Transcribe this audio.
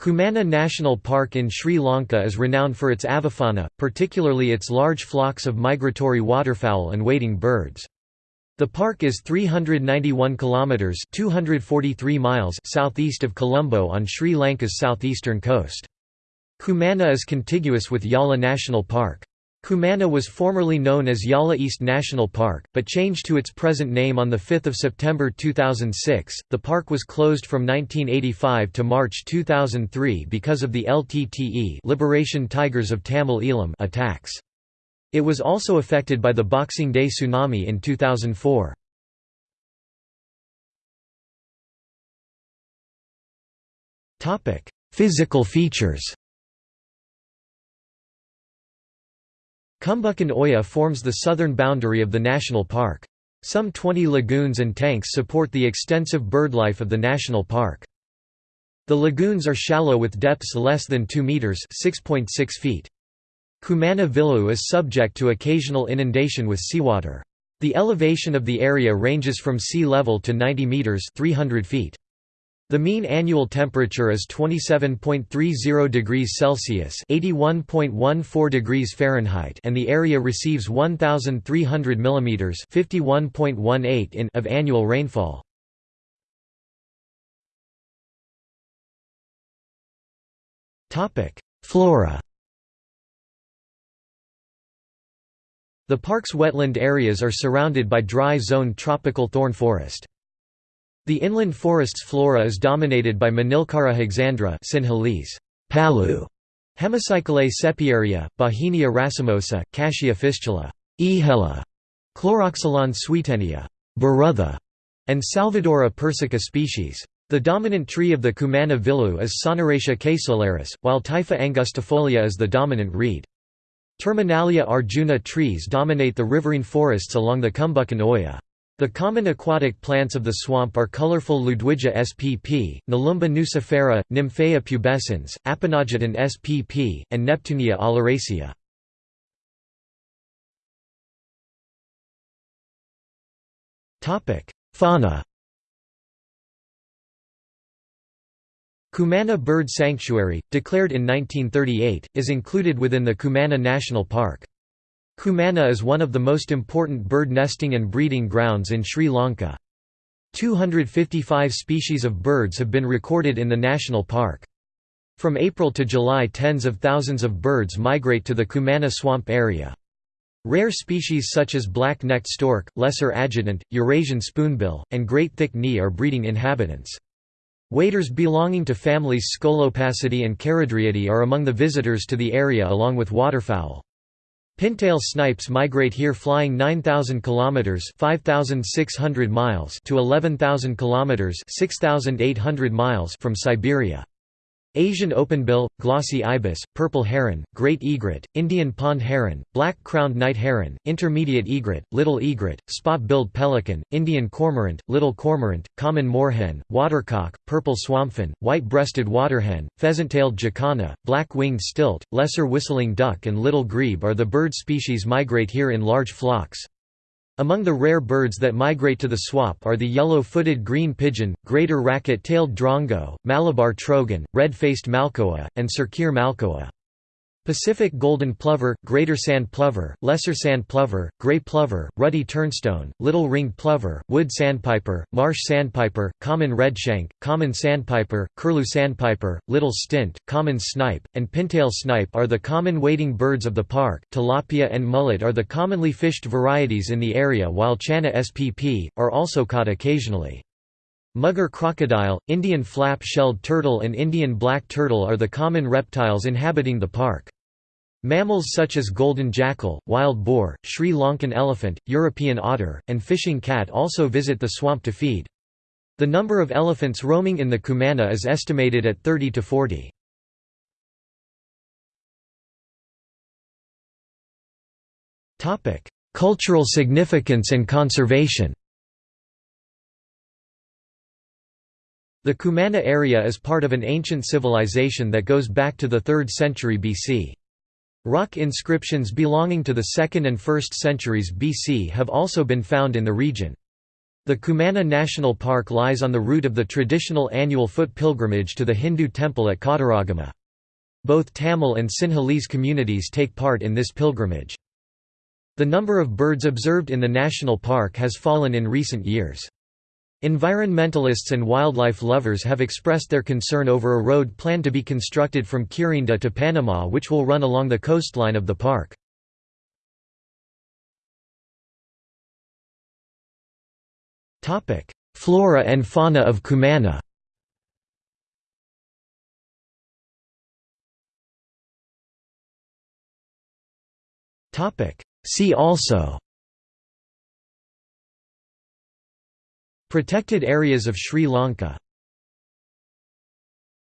Kumana National Park in Sri Lanka is renowned for its avifauna, particularly its large flocks of migratory waterfowl and wading birds. The park is 391 kilometers (243 miles) southeast of Colombo on Sri Lanka's southeastern coast. Kumana is contiguous with Yala National Park. Kumana was formerly known as Yala East National Park, but changed to its present name on 5 September 2006. The park was closed from 1985 to March 2003 because of the LTTE Liberation Tigers of Tamil Eelam attacks. It was also affected by the Boxing Day tsunami in 2004. Physical features Kumbukan Oya forms the southern boundary of the national park. Some 20 lagoons and tanks support the extensive birdlife of the national park. The lagoons are shallow with depths less than 2 meters (6.6 feet). Kumana Villu is subject to occasional inundation with seawater. The elevation of the area ranges from sea level to 90 meters (300 feet). The mean annual temperature is 27.30 degrees Celsius (81.14 degrees Fahrenheit) and the area receives 1300 mm (51.18 in) of annual rainfall. Topic: Flora. The park's wetland areas are surrounded by dry zone tropical thorn forest. The inland forest's flora is dominated by Manilkara hexandra Sinhalese, palu, Hemicyclea sepiaria, Bauhinia racemosa, Cassia fistula, ehela, Chloroxylon swietenia, barutha, and Salvadora persica species. The dominant tree of the Kumana Villu is Sonneratia caseolaris, while Typha angustifolia is the dominant reed. Terminalia arjuna trees dominate the riverine forests along the Kumbukan Oya. The common aquatic plants of the swamp are colorful Ludwigia spp, Nelumbo nucifera, Nymphaea pubescens, Aponogeton spp, and Neptunia oleracea. Fauna Kumana Bird Sanctuary, declared in 1938, is included within the Kumana National Park. Kumana is one of the most important bird nesting and breeding grounds in Sri Lanka. 255 species of birds have been recorded in the national park. From April to July tens of thousands of birds migrate to the Kumana swamp area. Rare species such as black-necked stork, lesser adjutant, Eurasian spoonbill, and great thick knee are breeding inhabitants. Waders belonging to families Scolopacidae and Charadriidae are among the visitors to the area along with waterfowl. Pintail snipes migrate here flying 9000 kilometers, 5600 miles to 11000 kilometers, 6800 miles from Siberia. Asian openbill, glossy ibis, purple heron, great egret, Indian pond heron, black-crowned night heron, intermediate egret, little egret, spot-billed pelican, Indian cormorant, little cormorant, common moorhen, watercock, purple swamphen, white-breasted waterhen, pheasant-tailed jacana, black-winged stilt, lesser whistling duck and little grebe are the bird species migrate here in large flocks. Among the rare birds that migrate to the swamp are the yellow-footed green pigeon, greater racket-tailed drongo, Malabar trogon, red-faced malkoha, and Sirkeer malkoha. Pacific golden plover, greater sand plover, lesser sand plover, gray plover, ruddy turnstone, little ringed plover, wood sandpiper, marsh sandpiper, common redshank, common sandpiper, curlew sandpiper, little stint, common snipe, and pintail snipe are the common wading birds of the park. Tilapia and mullet are the commonly fished varieties in the area while channa spp, are also caught occasionally. Mugger crocodile, Indian flap-shelled turtle and Indian black turtle are the common reptiles inhabiting the park. Mammals such as golden jackal, wild boar, Sri Lankan elephant, European otter, and fishing cat also visit the swamp to feed. The number of elephants roaming in the Kumana is estimated at 30 to 40. Cultural significance and conservation The Kumana area is part of an ancient civilization that goes back to the 3rd century BC. Rock inscriptions belonging to the 2nd and 1st centuries BC have also been found in the region. The Kumana National Park lies on the route of the traditional annual foot pilgrimage to the Hindu temple at Kataragama. Both Tamil and Sinhalese communities take part in this pilgrimage. The number of birds observed in the national park has fallen in recent years. Environmentalists and wildlife lovers have expressed their concern over a road planned to be constructed from Kirinda to Panama which will run along the coastline of the park. Flora and fauna of Kumana See also Protected areas of Sri Lanka